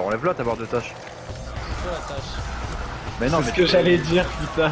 Bah enlève-la ta barre de tâche. C'est quoi la tâche Mais non, C'est mais ce que tu- j'allais dire, putain.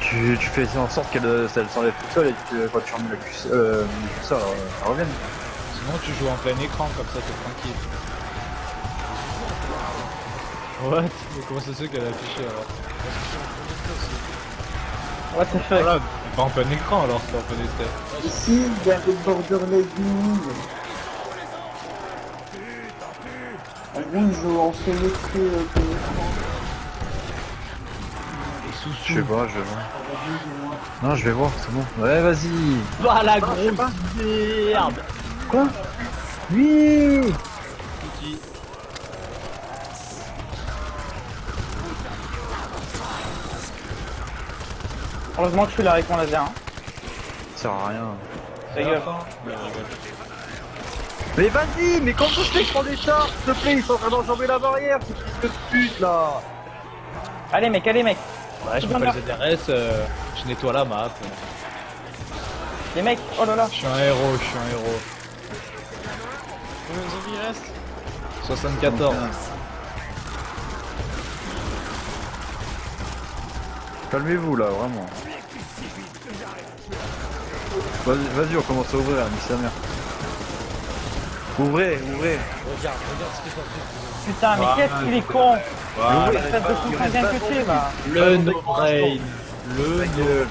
Tu, tu fais en sorte qu'elle euh, elle s'enlève toute seule et que tu- quand tu remets le curseur, euh, euh, elle revienne. Sinon, tu joues en plein écran, comme ça, t'es tranquille. What? Mais comment ça se fait qu'elle a affiché alors? What the fuck? Voilà, pas en plein écran alors, c'est en plein essai. Ici, il y a le Borderlands En que euh. Je sais pas, je vais voir. Non, je vais voir, c'est bon. Ouais, vas-y. Bah la grosse merde Quoi? Oui Heureusement que je suis là avec mon laser. Hein. Ça sert à rien. Ta gueule. Mais vas-y, mais comment je fais que prendre des chars S'il te plaît, ils sont en train d'enjamber la barrière, ce fils de pute là Allez mec, allez mec. Ouais, je Bien m'appelle ZRS, euh, je nettoie la map. Les mecs, oh là là. Je suis un héros, je suis un héros. Combien de zombies il reste? 74. Calmez-vous là, vraiment. Vas-y, vas-y, on commence à ouvrir, nique sa mère. Ouvrez, ouvrez. Regarde, regarde ce que t'as fait. Putain, mais qu'est-ce qu'il est con Voilà. Espèce de fou indien que va. Le no brain. Le no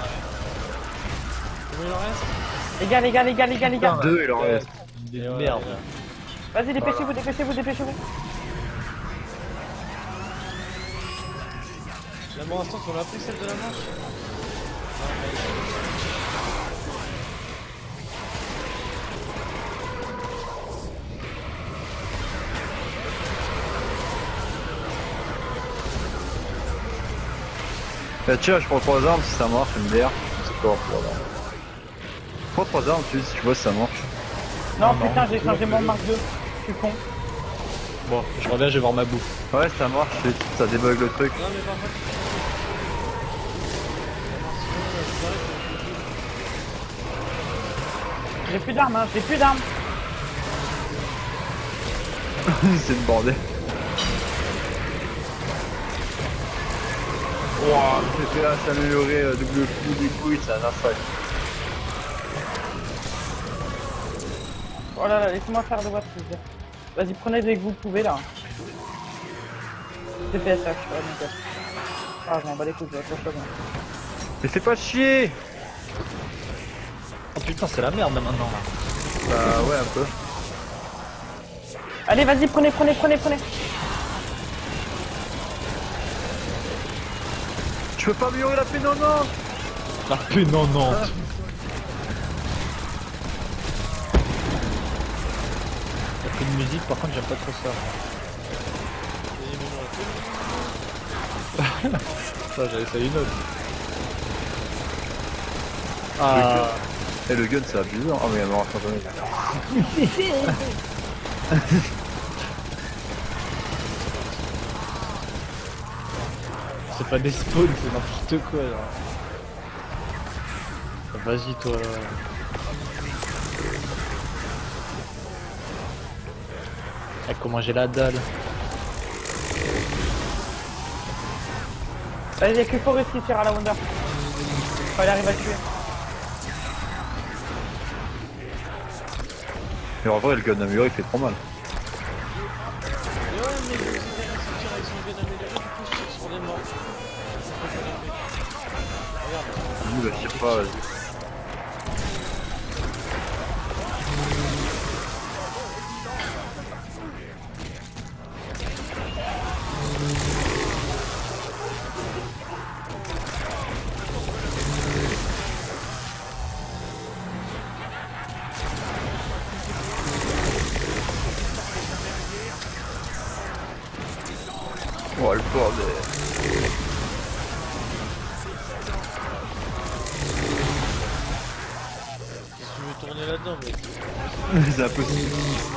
il en reste? Les gars, les gars, les gars, les gars, les gars. Deux, il en reste. Des merdes. Vas-y, dépêchez-vous, dépêchez-vous, dépêchez-vous. Là pour l'instant on a pris celle de la manche Bah tiens, je prends trois armes si ça marche, MDR. C'est quoi pour là Prends trois armes, tu, si tu vois si ça marche. Non, non, putain, j'ai changé mon marque 2. Je suis con. Bon, je reviens, je vais voir ma bouffe. Ouais, ça marche, ça débug le truc. Non mais par contre J'ai plus d'armes, hein, j'ai plus d'armes. c'est le bordel. Wouah, le CPA s'est amélioré, euh, double coup, des couilles, c'est un affreux. Oh là là, laissez-moi faire s'il vous plaît. Vas-y, prenez dès que vous pouvez là. Là, suis pas nickel. Ah, je m'en bats les couilles, je vais être pas bien. Mais fais pas chier Oh putain, c'est la merde là maintenant là. Bah ouais, un peu. Allez, vas-y, prenez, prenez, prenez, prenez. Peux pas améliorer la paix, non, non La P90. Y'a plus de musique, par contre, j'aime pas trop ça. Ça, j'avais essayé une autre. Ah, Et le gun, c'est abusé. Ah, mais il y a mort instantané. C'est pas des spawns, c'est n'importe quoi là. Vas-y toi. Ah, comment j'ai la dalle Vas-y, y'a que Forest qui tire à la Wonder. Faut aller arriver à tuer. Mais en vrai, le gun amélioré, il fait trop mal. Regarde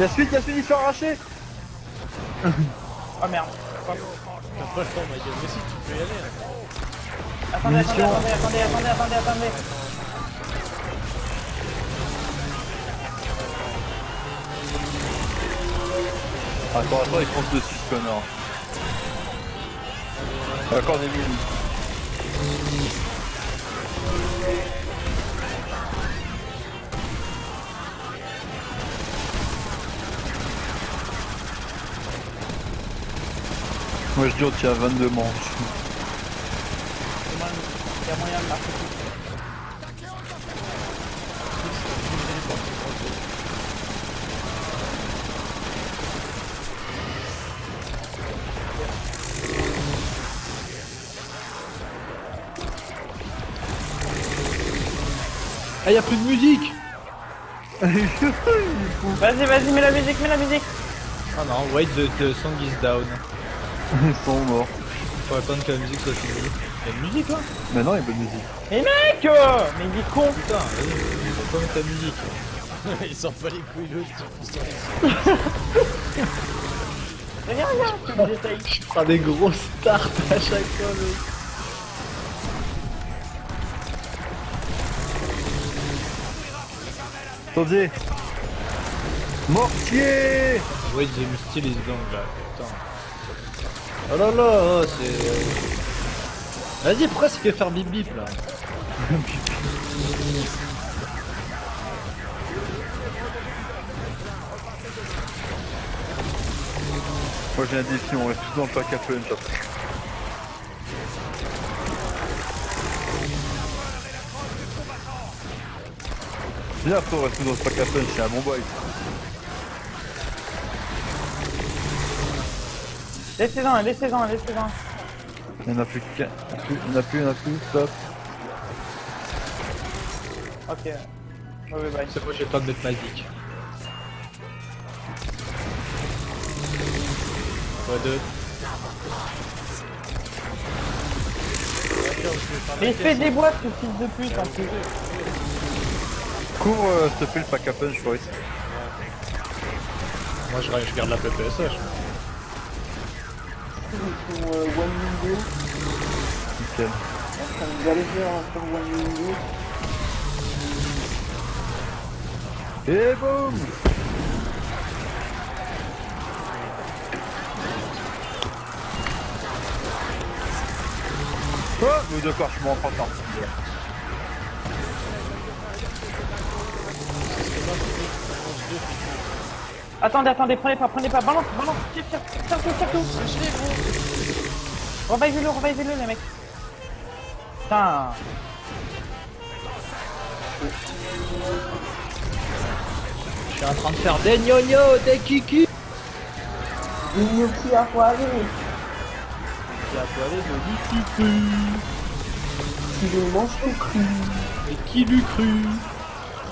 Y'a suite, y'a suite, il se fait arracher Oh merde. t'as pas le temps ma gueule Mais si tu peux y aller hein. Attendez, attendez, attendez, attendez, attendez, attendez, attendez. Attends, attends, il fonce dessus ce connard. Encore des mini. Moi je dis on tient à 22 manches. Il y a moyen de marquer plus. Ah, y'a plus de musique Vas-y, vas-y, mets la musique, mets la musique. Ah non, wait, the, the song is down. Ils sont morts. Faut attendre que la musique soit finie. Y'a une musique là? Mais non, il y a pas de musique. Mais mec euh, Mais il est con Putain, vas-y, faut pas mettre la musique. Il s'en bat les couilles le type, il s'en Regarde, regarde, tu me détailles. Je prends des gros starts à chaque fois, mec. Attendez Mortier Wait, the style is long là, putain. Oh là là, oh, c'est... Vas-y, pourquoi ça fait faire bip bip là Moi j'ai un défi, on reste tous dans le pack à punch après. Viens après on reste dans le pack à punch, c'est un bon boy. Laissez-en, laissez-en, laissez-en. Il n'y en a plus qu'un. Il n'y en a plus, il n'y en a plus, stop. Ok. Oui, oui, bye. C'est moi j'ai le temps de mettre magique. Quoi de Mais fais des boîtes, ce fils de pute, en plus. Cours euh, s'il te plaît le pack à punch, Boris. Moi je, je garde la PPSH. Pour euh, One Window, Nickel. train de galérer sur One. Et boum Oh Oui d'accord, je m'en prends pas. Attendez, attendez, prenez pas, prenez pas, balance, balance, tire, tire, tire tout, tire tout. Revive-le, revive-le, les mecs. Putain. Je suis en train de faire des gnognos, des kiki Gnocchi à poiler. J'ai à poiler de kiki Tu le manges tout cru. Et qui l'eût cru?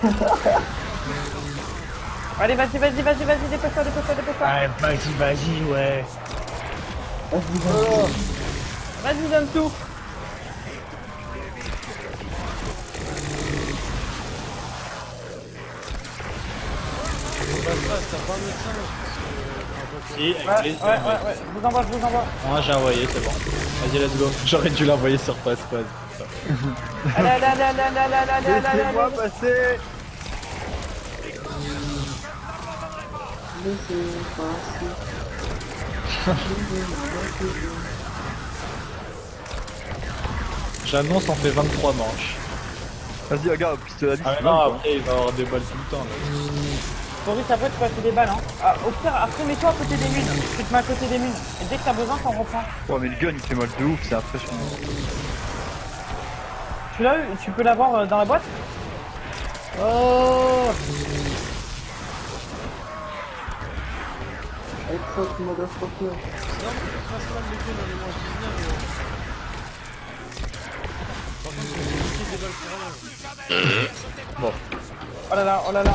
Allez, vas-y, vas-y, vas-y, vas-y, dépêche-toi, dépêche-toi, dépêche-toi. vas-y, vas-y, ouais. Vas-y, vas-y. Vas-y, donne tout. Si, Ouais, ouais, ouais, ouais, je vous envoie, je vous envoie. Moi j'ai envoyé, c'est bon. Vas-y, let's go. J'aurais dû l'envoyer sur passe-passe. Allez, allez, allez, allez, allez, allez, allez, allez, allez, allez. passer J'annonce, on fait 23 manches. Vas-y, regarde, à vis. Ah mais non, après il va avoir des balles tout le temps. Là. Boris, après, tu peux acheter des balles, hein. Ah, au pire, après, mets-toi à côté des mines. Tu te mets à côté des mines. Et dès que t'as besoin, t'en reprends. Ouais, mais le gun il fait mal de ouf, c'est impressionnant. Tu l'as eu? Tu peux l'avoir euh, dans la boîte? Oh Non, mais le principal les guns, on les mange bien, mais... Par contre, c'est compliqué des balles pour rien. Oh là là, oh là là.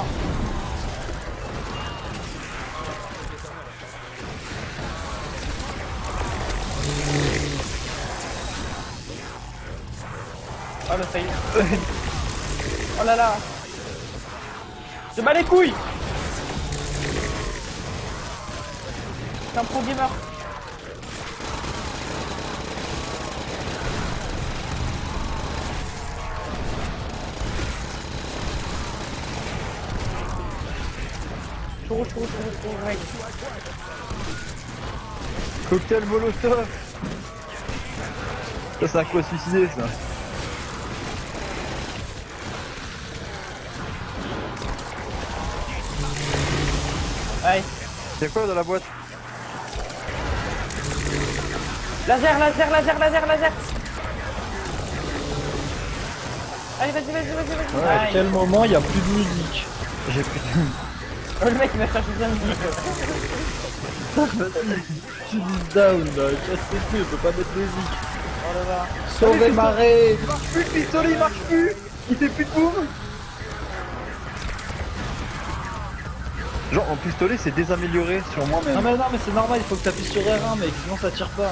Oh là, ça y est. Oh là là. Je bats les couilles. C'est un pro gamer. Chou, chou, chou, ouais. Cocktail Molotov Ça c'est à quoi suicider ça Ouais. Y'a quoi dans la boîte? Laser, laser, laser, laser, laser. Allez, vas-y, vas-y, vas-y, vas-y. À Aïe. quel moment il y a plus de musique J'ai plus de... Oh, le mec il m'a cherché sa musique. Tu dis down là, casse les couilles, on peut pas mettre de musique. Oh là là. Sauvez marée Il marche plus le pistolet, il marche plus Il fait plus de boum Genre en pistolet c'est désamélioré sur moi Non mais non mais c'est normal, il faut que t'appuies sur R1 mec, sinon ça tire pas.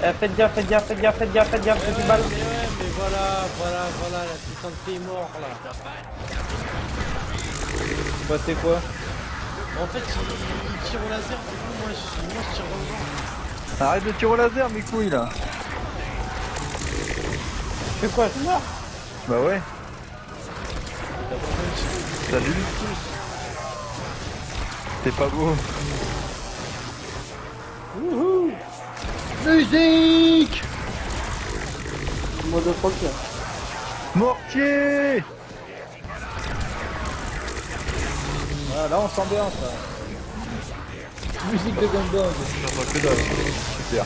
Eh, faites gaffe, faites gaffe, faites gaffe, faites gaffe, faites gaffe, faites ouais, balle. mais ouais, mais voilà, voilà, voilà, la putain de t'es mort là. Bah c'est quoi? En fait, il, il tire au laser, du coup, moi je, moi, je tire le vent. Arrête de tirer au laser mes couilles là fais quoi Je mort. Bah ouais, salut T'es pas beau Musique Mortier Voilà, là on s'ambiance là. Musique de Gundam. Que dalle. Super.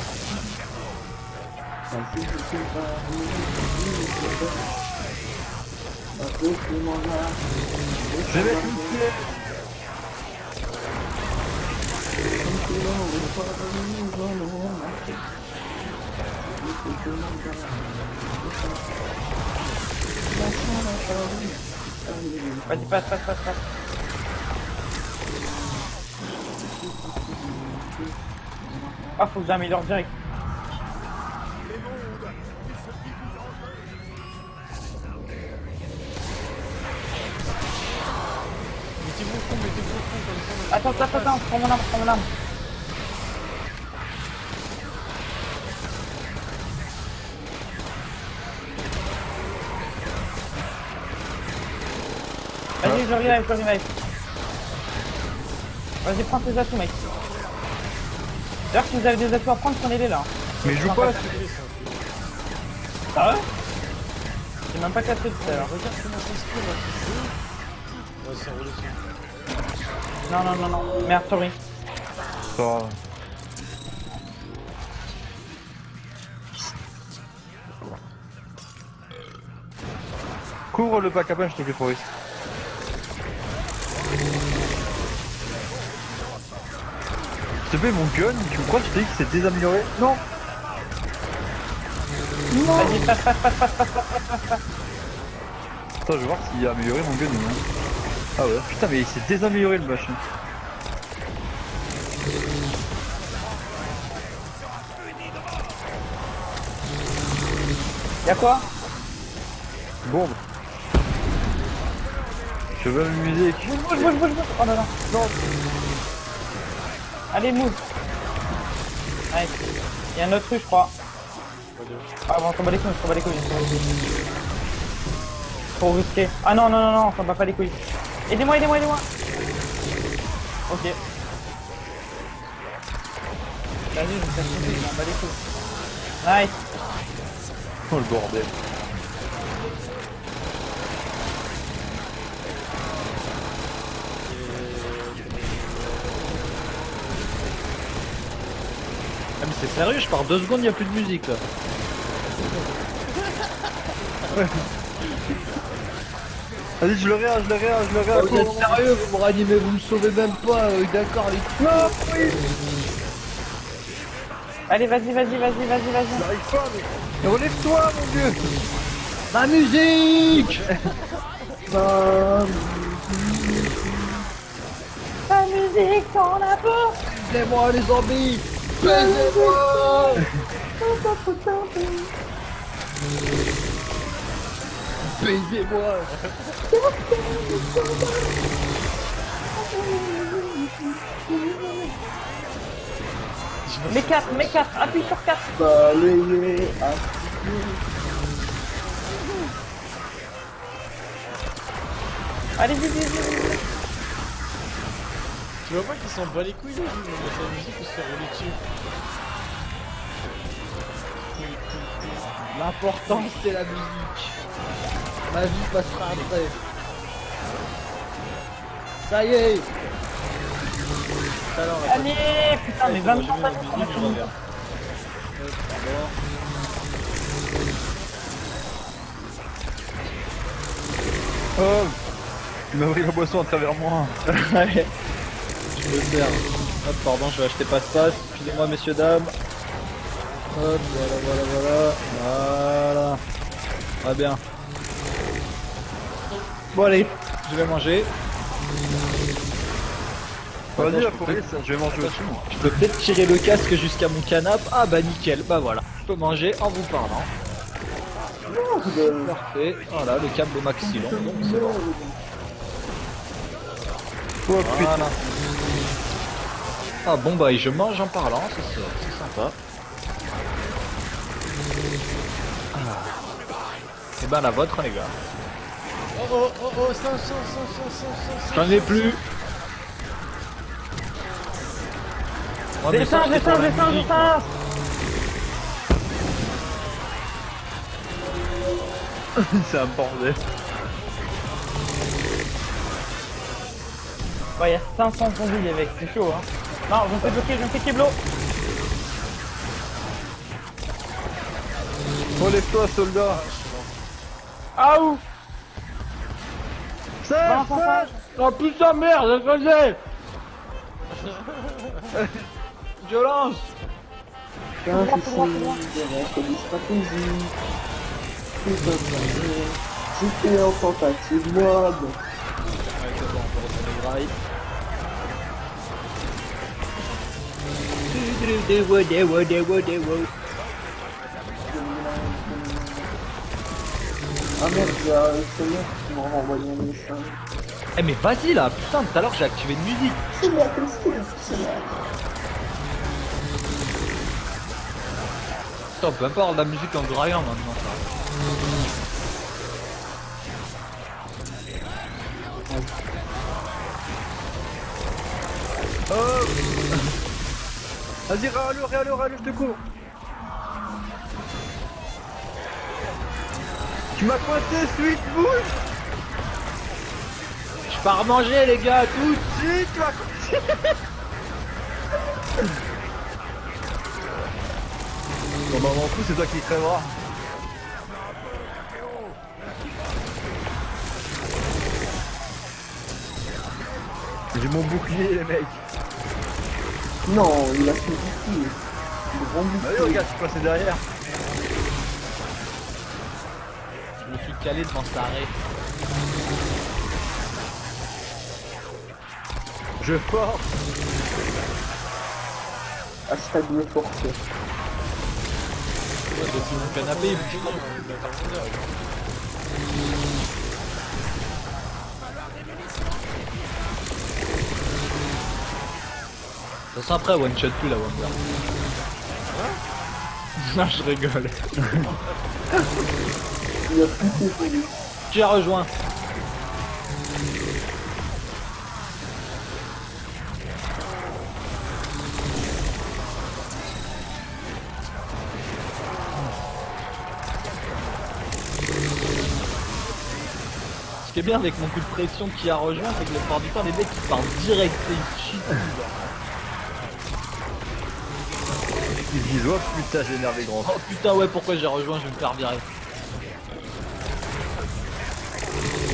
Je vais Vas-y, passe, passe, passe, passe. Ah, faut que j'améliore direct. Attends, attends, attends, prends mon arme, prends mon arme. Je revive, je revive. Vas-y, prends tes atouts, mec. D'ailleurs, si vous avez des atouts à prendre, prenez-les là. Mais je joue pas là Ah ouais J'ai même pas capté tout à l'heure. Regarde comment ça se fait là. Ouais, c'est ça. Non, non, non, non. Merde, sorry. Pas grave. Couvre le bac à pain, je te plaît, Forest. Te plaît, mon gun, tu crois que je t'ai dit que c'est désamélioré? Non Vas-y, passe, passe, passe, passe, passe, passe, passe. Attends, je vais voir s'il a amélioré mon gun ou non. Ah ouais, putain, mais il s'est désamélioré le machin. Y'a quoi? Bombe. Je veux m'amuser. Bouge, bouge, bouge, bouge. Oh là là. Non. Allez, move. Allez. Il y a un autre rue, je crois. Ah, bon, on s'en bat les couilles, on s'en bat les couilles. Trop risqué. Ah non, non, non, non, on s'en bat pas les couilles. Aidez-moi, aidez-moi, aidez-moi. Ok. Vas-y, je faire sauter, je m'en les couilles. Nice. Oh le bordel. C'est sérieux, je pars deux secondes, il a plus de musique là. Vas-y, je le réa, je le réa, je le réa. Oh, vous êtes sérieux, vous me ranimez, vous me sauvez même pas, euh, d'accord les Non, oui Allez, vas-y, vas-y, vas-y, vas-y, vas-y. J'arrive pas, mais... mais relève-toi, mon dieu Ma musique Ta musique, t'en as peur. Baisez-moi les zombies Baisez-moi Baisez-moi Mais 4, mais 4, appuie sur 4. Allez, vite, vite, vite, Tu vois pas qu'ils s'en bat les couilles, lui, mais sa musique ou se faire rouler dessus L'important c'est la musique. Ma vie passera après. Ça y est on Allez, putain, mais Ouais, 20 c'est bon, j'ai mis la musique, je reviens. Hop, d'abord. Oh Tu m'as pris la boisson à travers moi. Hop, pardon, je vais acheter passe-passe. Excusez-moi, messieurs, dames. Hop, voilà, voilà, voilà. Voilà. Très bien. Bon, allez, je vais manger. Vas-y, je peux vais manger aussi, moi. Je peux peut-être tirer le casque jusqu'à mon canapé. Ah bah nickel, bah voilà. Je peux manger en vous parlant. Parfait. Voilà, le câble au maxillon, donc c'est bon. Oh putain. Voilà. Ah bon bah et je mange en parlant, c'est c'est sympa. Ah. Et ben la vôtre les gars. Oh oh oh oh, J'en ai plus. Ouais, Descends, descends, descends. C'est un bordel. Ouais, il y a 500 zombies, les mecs, c'est chaud, hein. Non, je me fais bloquer, je me fais kiblo. Relève-toi, soldat. Ah où face. Oh putain merde, je faisais Violence tout droit, tout droit. des stratégies. Tout simplement. J'étais en tentative mode. Ouais c'est bon, on peut retourner le rail. Ah merde, il y a seigneur qui m'a un message. Eh mais vas-y là, putain tout à l'heure j'ai activé une musique. C'est question, c'est la... Putain, avoir de la musique en graillant maintenant ça. Oh Vas-y, râle, râle, râle, je te cours. Tu m'as coincé, Sweet Bush Je pars manger les gars, tous Si, tu m'as coincé Bon bah m'en fous, c'est toi qui crèveras. J'ai mon bouclier les mecs. Non, il a fait. Le grand Bah oui regarde, je suis passé derrière. Je me suis calé devant sa arrêt. Je force. Hashtag me forcer. Ouais, mon canapé, il bouge toute façon après one shot plus la Wonder. Non je rigole. Il a plus. Tu as rejoint. Ce qui est bien avec mon coup de pression qui a rejoint, c'est que la plupart du temps les mecs ils partent direct et ils Ils disent oh putain j'ai énervé grand. Oh putain ouais pourquoi j'ai rejoint, je vais me faire virer.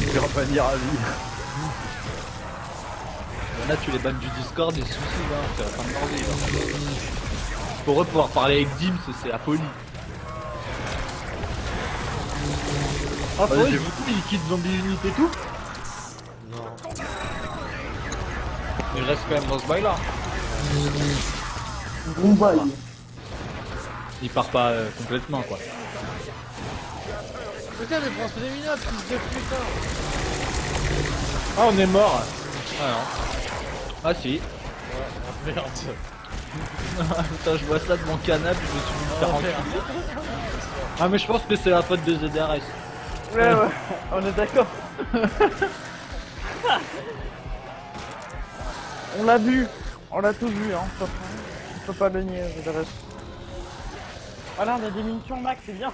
Je vais revenir à vie. Là tu les bannes du Discord des soucis là, c'est la fin de là. Pour eux pouvoir parler avec Dims c'est la folie. Ah pour Vas-y, eux ils quittent Zombie Unit et tout Non. Mais je reste quand même dans ce bail là. Bon bail. Il part pas euh, complètement quoi. Putain, mais prends des minutes, fils de putain Ah on est mort Ah non. Ah si. Ouais, merde. Putain je vois ça de mon canapé, je me suis mis faire Oh, enculer. merde. Ah mais je pense que c'est la faute de ZDRS. Ouais, ouais, on est d'accord. On l'a vu. On l'a tous vu, hein. On peut pas- on peut pas le nier, dirais. Voilà, on a des munitions max, c'est bien.